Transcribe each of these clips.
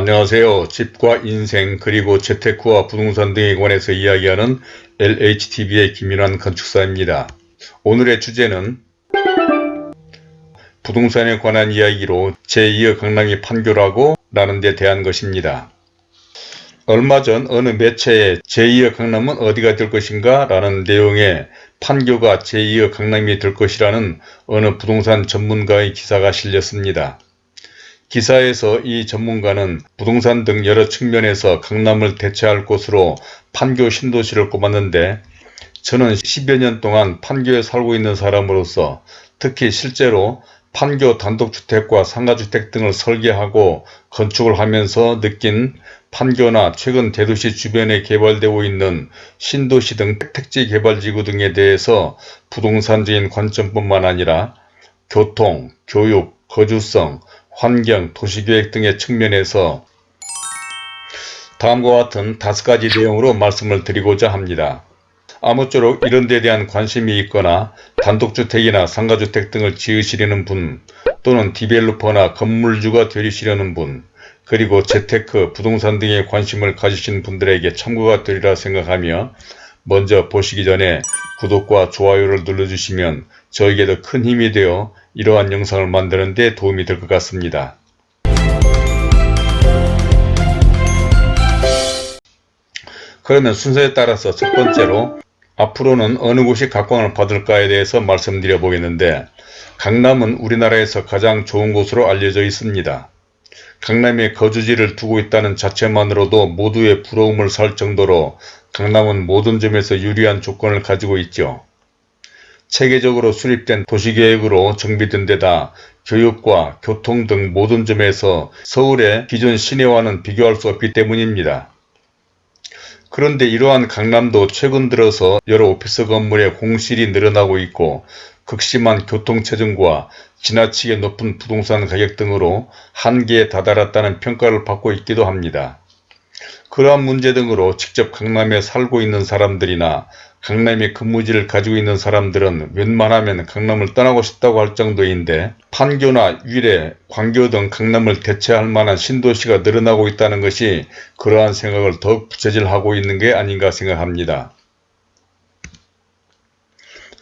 안녕하세요. 집과 인생 그리고 재테크와 부동산 등에 관해서 이야기하는 LHTV의 김윤환 건축사입니다. 오늘의 주제는 부동산에 관한 이야기로 제2의 강남이 판교라고 라는 데 대한 것입니다. 얼마 전 어느 매체에 제2의 강남은 어디가 될 것인가 라는 내용의 판교가 제2의 강남이 될 것이라는 어느 부동산 전문가의 기사가 실렸습니다. 기사에서 이 전문가는 부동산 등 여러 측면에서 강남을 대체할 곳으로 판교 신도시를 꼽았는데 저는 10여 년 동안 판교에 살고 있는 사람으로서 특히 실제로 판교 단독주택과 상가주택 등을 설계하고 건축을 하면서 느낀 판교나 최근 대도시 주변에 개발되고 있는 신도시 등 택지 개발지구 등에 대해서 부동산적인 관점뿐만 아니라 교통, 교육, 거주성, 환경, 도시계획 등의 측면에서 다음과 같은 다섯 가지 내용으로 말씀을 드리고자 합니다. 아무쪼록 이런 데 대한 관심이 있거나 단독주택이나 상가주택 등을 지으시려는 분 또는 디벨로퍼나 건물주가 되시려는 분 그리고 재테크, 부동산 등에 관심을 가지신 분들에게 참고가 되리라 생각하며 먼저 보시기 전에 구독과 좋아요를 눌러주시면 저에게도 큰 힘이 되어 이러한 영상을 만드는 데 도움이 될 것 같습니다. 그러면 순서에 따라서 첫 번째로 앞으로는 어느 곳이 각광을 받을까에 대해서 말씀드려 보겠는데 강남은 우리나라에서 가장 좋은 곳으로 알려져 있습니다. 강남에 거주지를 두고 있다는 자체만으로도 모두의 부러움을 살 정도로 강남은 모든 점에서 유리한 조건을 가지고 있죠. 체계적으로 수립된 도시계획으로 정비된 데다 교육과 교통 등 모든 점에서 서울의 기존 시내와는 비교할 수 없기 때문입니다. 그런데 이러한 강남도 최근 들어서 여러 오피스 건물에 공실이 늘어나고 있고 극심한 교통체증과 지나치게 높은 부동산 가격 등으로 한계에 다다랐다는 평가를 받고 있기도 합니다. 그러한 문제 등으로 직접 강남에 살고 있는 사람들이나 강남에 근무지를 가지고 있는 사람들은 웬만하면 강남을 떠나고 싶다고 할 정도인데 판교나 위례, 광교 등 강남을 대체할 만한 신도시가 늘어나고 있다는 것이 그러한 생각을 더욱 부채질하고 있는 게 아닌가 생각합니다.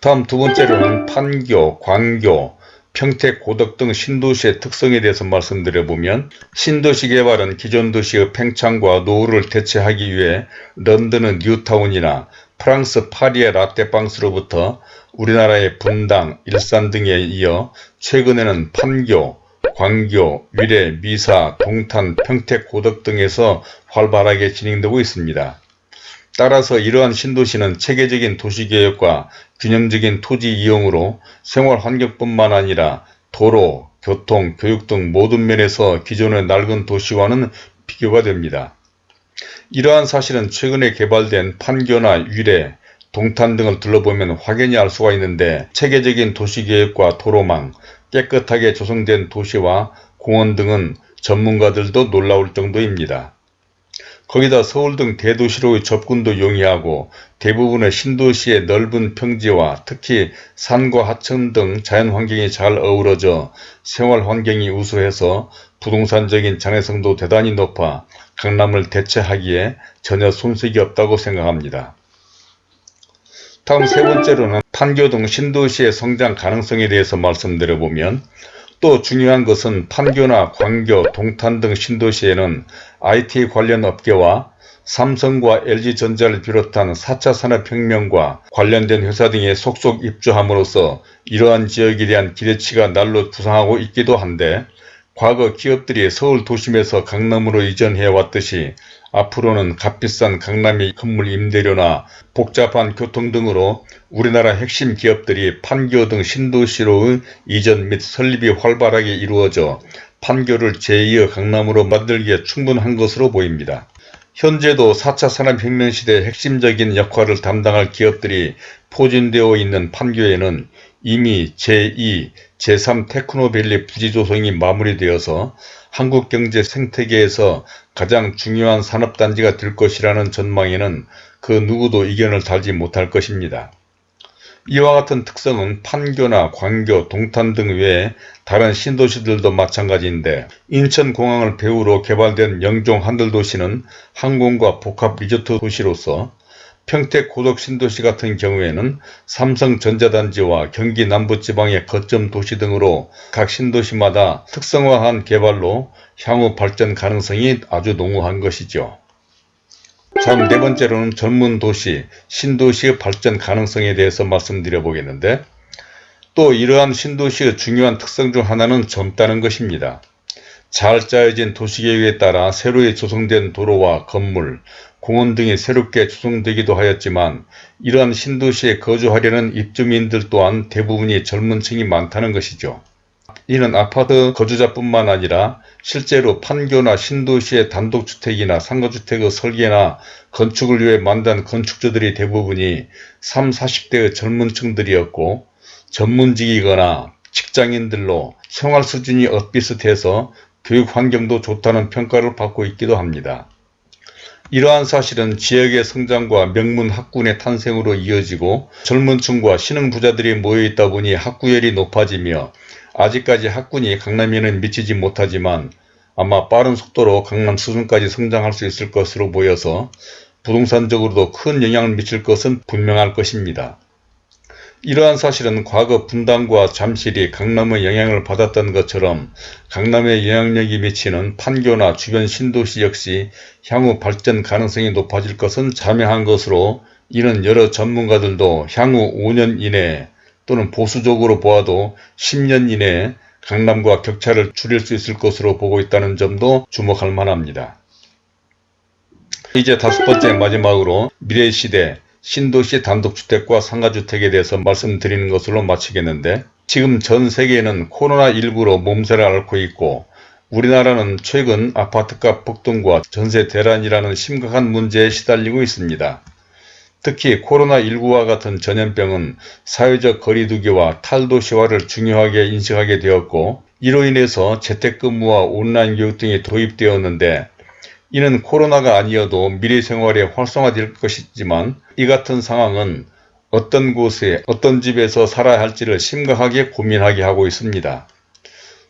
다음 두 번째로는 판교, 광교, 평택, 고덕 등 신도시의 특성에 대해서 말씀드려보면 신도시 개발은 기존 도시의 팽창과 노후를 대체하기 위해 런던의 뉴타운이나 프랑스 파리의 라떼방스로부터 우리나라의 분당, 일산 등에 이어 최근에는 판교, 광교, 위례, 미사, 동탄, 평택, 고덕 등에서 활발하게 진행되고 있습니다. 따라서 이러한 신도시는 체계적인 도시개혁과 균형적인 토지 이용으로 생활환경뿐만 아니라 도로, 교통, 교육 등 모든 면에서 기존의 낡은 도시와는 비교가 됩니다. 이러한 사실은 최근에 개발된 판교나 위례, 동탄 등을 둘러보면 확연히 알 수가 있는데 체계적인 도시계획과 도로망, 깨끗하게 조성된 도시와 공원 등은 전문가들도 놀라울 정도입니다. 거기다 서울 등 대도시로의 접근도 용이하고 대부분의 신도시의 넓은 평지와 특히 산과 하천 등 자연환경이 잘 어우러져 생활환경이 우수해서 부동산적인 장애성도 대단히 높아 강남을 대체하기에 전혀 손색이 없다고 생각합니다. 다음 세 번째로는 판교 등 신도시의 성장 가능성에 대해서 말씀드려보면 또 중요한 것은 판교나 광교, 동탄 등 신도시에는 IT 관련 업계와 삼성과 LG전자를 비롯한 4차 산업혁명과 관련된 회사 등의 속속 입주함으로써 이러한 지역에 대한 기대치가 날로 부상하고 있기도 한데 과거 기업들이 서울 도심에서 강남으로 이전해 왔듯이 앞으로는 값비싼 강남의 건물 임대료나 복잡한 교통 등으로 우리나라 핵심 기업들이 판교 등 신도시로의 이전 및 설립이 활발하게 이루어져 판교를 제2의 강남으로 만들기에 충분한 것으로 보입니다. 현재도 4차 산업혁명 시대 핵심적인 역할을 담당할 기업들이 포진되어 있는 판교에는 이미 제2, 제3 테크노밸리 부지 조성이 마무리되어서 한국 경제 생태계에서 가장 중요한 산업단지가 될 것이라는 전망에는 그 누구도 이견을 달지 못할 것입니다. 이와 같은 특성은 판교나 광교, 동탄 등 외에 다른 신도시들도 마찬가지인데 인천공항을 배후로 개발된 영종 한들도시는 항공과 복합 리조트 도시로서 평택 고덕 신도시 같은 경우에는 삼성전자단지와 경기 남부지방의 거점 도시 등으로 각 신도시마다 특성화한 개발로 향후 발전 가능성이 아주 농후한 것이죠. 다음 네 번째로는 젊은 도시, 신도시의 발전 가능성에 대해서 말씀드려 보겠는데 또 이러한 신도시의 중요한 특성 중 하나는 젊다는 것입니다. 잘 짜여진 도시계획에 따라 새로이 조성된 도로와 건물, 공원 등이 새롭게 조성되기도 하였지만 이러한 신도시에 거주하려는 입주민들 또한 대부분이 젊은 층이 많다는 것이죠. 이는 아파트 거주자뿐만 아니라 실제로 판교나 신도시의 단독주택이나 상가주택의 설계나 건축을 위해 만든 건축주들이 대부분이 3, 40대의 젊은 층들이었고 전문직이거나 직장인들로 생활 수준이 엇비슷해서 교육 환경도 좋다는 평가를 받고 있기도 합니다. 이러한 사실은 지역의 성장과 명문 학군의 탄생으로 이어지고 젊은 층과 신흥 부자들이 모여있다 보니 학구열이 높아지며 아직까지 학군이 강남에는 미치지 못하지만 아마 빠른 속도로 강남 수준까지 성장할 수 있을 것으로 보여서 부동산적으로도 큰 영향을 미칠 것은 분명할 것입니다. 이러한 사실은 과거 분당과 잠실이 강남의 영향을 받았던 것처럼 강남의 영향력이 미치는 판교나 주변 신도시 역시 향후 발전 가능성이 높아질 것은 자명한 것으로 이는 여러 전문가들도 향후 5년 이내에 또는 보수적으로 보아도 10년 이내에 강남과 격차를 줄일 수 있을 것으로 보고 있다는 점도 주목할 만합니다. 이제 다섯 번째 마지막으로 미래시대 신도시 단독주택과 상가주택에 대해서 말씀드리는 것으로 마치겠는데 지금 전 세계에는 코로나19로 몸살을 앓고 있고 우리나라는 최근 아파트값 폭등과 전세 대란이라는 심각한 문제에 시달리고 있습니다. 특히 코로나19와 같은 전염병은 사회적 거리두기와 탈도시화를 중요하게 인식하게 되었고 이로 인해서 재택근무와 온라인 교육 등이 도입되었는데 이는 코로나가 아니어도 미래 생활에 활성화될 것이지만 이 같은 상황은 어떤 곳에 어떤 집에서 살아야 할지를 심각하게 고민하게 하고 있습니다.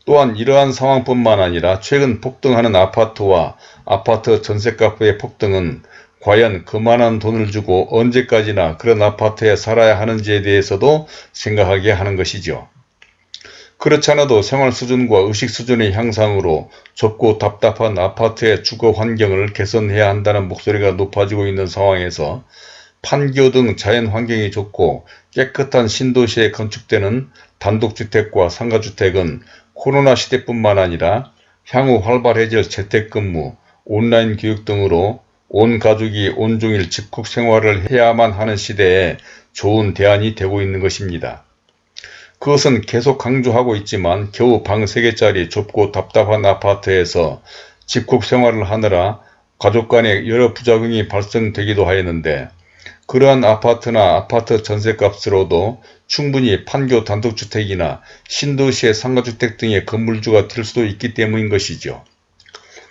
또한 이러한 상황뿐만 아니라 최근 폭등하는 아파트와 아파트 전셋값의 폭등은 과연 그만한 돈을 주고 언제까지나 그런 아파트에 살아야 하는지에 대해서도 생각하게 하는 것이죠. 그렇지 않아도 생활 수준과 의식 수준의 향상으로 좁고 답답한 아파트의 주거 환경을 개선해야 한다는 목소리가 높아지고 있는 상황에서 판교 등 자연 환경이 좋고 깨끗한 신도시에 건축되는 단독주택과 상가주택은 코로나 시대뿐만 아니라 향후 활발해질 재택근무, 온라인 교육 등으로 온 가족이 온종일 집콕 생활을 해야만 하는 시대에 좋은 대안이 되고 있는 것입니다. 그것은 계속 강조하고 있지만 겨우 방 3개짜리 좁고 답답한 아파트에서 집콕 생활을 하느라 가족 간에 여러 부작용이 발생되기도 하였는데 그러한 아파트나 아파트 전세값으로도 충분히 판교 단독주택이나 신도시의 상가주택 등의 건물주가 될 수도 있기 때문인 것이죠.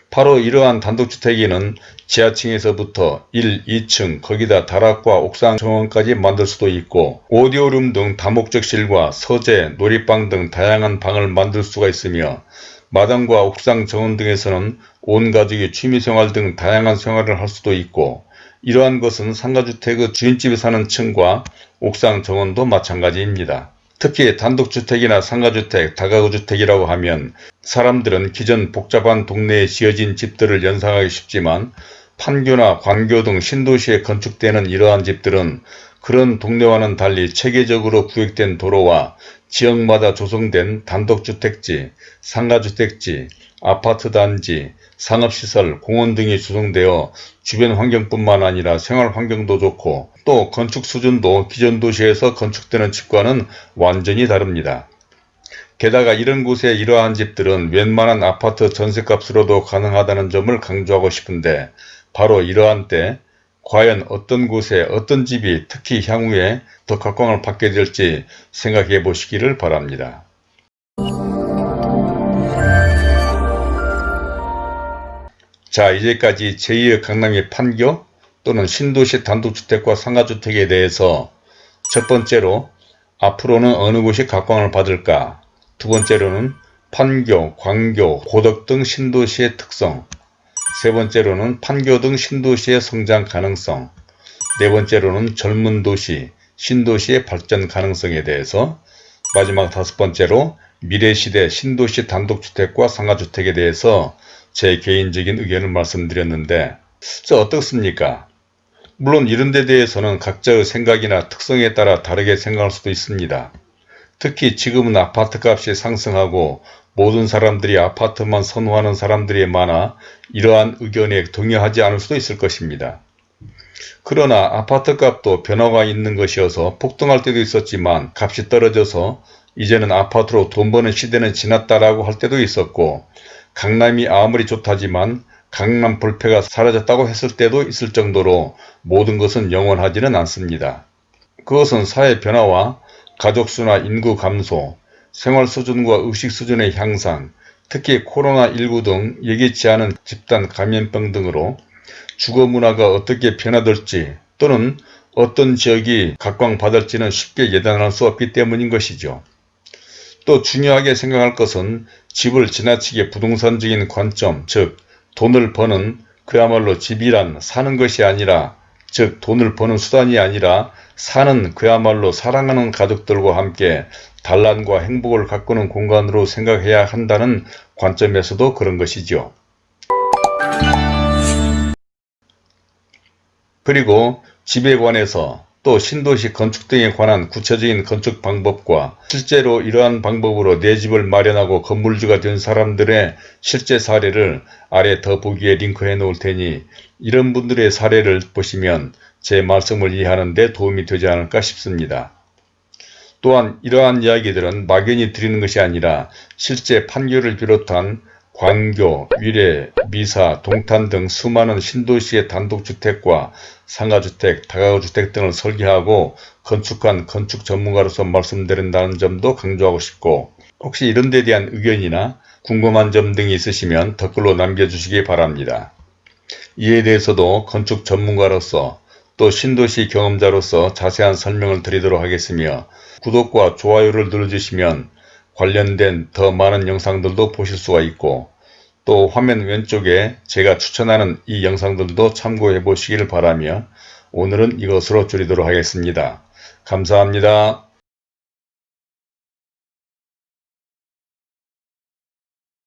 바로 이러한 단독주택에는 지하층에서부터 1, 2층 거기다 다락과 옥상 정원까지 만들 수도 있고 오디오룸 등 다목적실과 서재, 놀이방 등 다양한 방을 만들 수가 있으며 마당과 옥상 정원 등에서는 온 가족이 취미생활 등 다양한 생활을 할 수도 있고 이러한 것은 상가주택의 주인집에 사는 층과 옥상 정원도 마찬가지입니다. 특히 단독주택이나 상가주택, 다가구주택이라고 하면 사람들은 기존 복잡한 동네에 지어진 집들을 연상하기 쉽지만 판교나 광교 등 신도시에 건축되는 이러한 집들은 그런 동네와는 달리 체계적으로 구획된 도로와 지역마다 조성된 단독주택지, 상가주택지, 아파트단지, 상업시설, 공원 등이 조성되어 주변 환경뿐만 아니라 생활 환경도 좋고 또 건축 수준도 기존 도시에서 건축되는 집과는 완전히 다릅니다. 게다가 이런 곳에 이러한 집들은 웬만한 아파트 전세값으로도 가능하다는 점을 강조하고 싶은데 바로 이러한 때 과연 어떤 곳에 어떤 집이 특히 향후에 더 각광을 받게 될지 생각해 보시기를 바랍니다. 자 이제까지 제2의 강남의 판교 또는 신도시 단독주택과 상가주택에 대해서 첫 번째로 앞으로는 어느 곳이 각광을 받을까? 두 번째로는 판교, 광교, 고덕 등 신도시의 특성 세 번째로는 판교 등 신도시의 성장 가능성 네 번째로는 젊은 도시, 신도시의 발전 가능성에 대해서 마지막 다섯 번째로 미래시대 신도시 단독주택과 상가주택에 대해서 제 개인적인 의견을 말씀드렸는데 저 어떻습니까? 물론 이런 데 대해서는 각자의 생각이나 특성에 따라 다르게 생각할 수도 있습니다. 특히 지금은 아파트 값이 상승하고 모든 사람들이 아파트만 선호하는 사람들이 많아 이러한 의견에 동의하지 않을 수도 있을 것입니다. 그러나 아파트 값도 변화가 있는 것이어서 폭등할 때도 있었지만 값이 떨어져서 이제는 아파트로 돈 버는 시대는 지났다라고 할 때도 있었고 강남이 아무리 좋다지만 강남 불패가 사라졌다고 했을 때도 있을 정도로 모든 것은 영원하지는 않습니다. 그것은 사회 변화와 가족수나 인구 감소, 생활 수준과 의식 수준의 향상, 특히 코로나19 등 예기치 않은 집단 감염병 등으로 주거 문화가 어떻게 변화될지 또는 어떤 지역이 각광받을지는 쉽게 예단할 수 없기 때문인 것이죠. 또 중요하게 생각할 것은 집을 지나치게 부동산적인 관점, 즉 돈을 버는 그야말로 집이란 사는 것이 아니라 즉 돈을 버는 수단이 아니라 사는 그야말로 사랑하는 가족들과 함께 단란과 행복을 가꾸는 공간으로 생각해야 한다는 관점에서도 그런 것이죠. 그리고 집에 관해서 또 신도시 건축 등에 관한 구체적인 건축 방법과 실제로 이러한 방법으로 내 집을 마련하고 건물주가 된 사람들의 실제 사례를 아래 더보기에 링크해 놓을 테니 이런 분들의 사례를 보시면 제 말씀을 이해하는 데 도움이 되지 않을까 싶습니다. 또한 이러한 이야기들은 막연히 드리는 것이 아니라 실제 판교를 비롯한 광교, 위례, 미사, 동탄 등 수많은 신도시의 단독주택과 상가주택, 다가구주택 등을 설계하고 건축한 건축 전문가로서 말씀드린다는 점도 강조하고 싶고 혹시 이런 데 대한 의견이나 궁금한 점 등이 있으시면 댓글로 남겨주시기 바랍니다. 이에 대해서도 건축 전문가로서 또 신도시 경험자로서 자세한 설명을 드리도록 하겠으며 구독과 좋아요를 눌러주시면 관련된 더 많은 영상들도 보실 수가 있고 또 화면 왼쪽에 제가 추천하는 이 영상들도 참고해 보시길 바라며 오늘은 이것으로 줄이도록 하겠습니다. 감사합니다.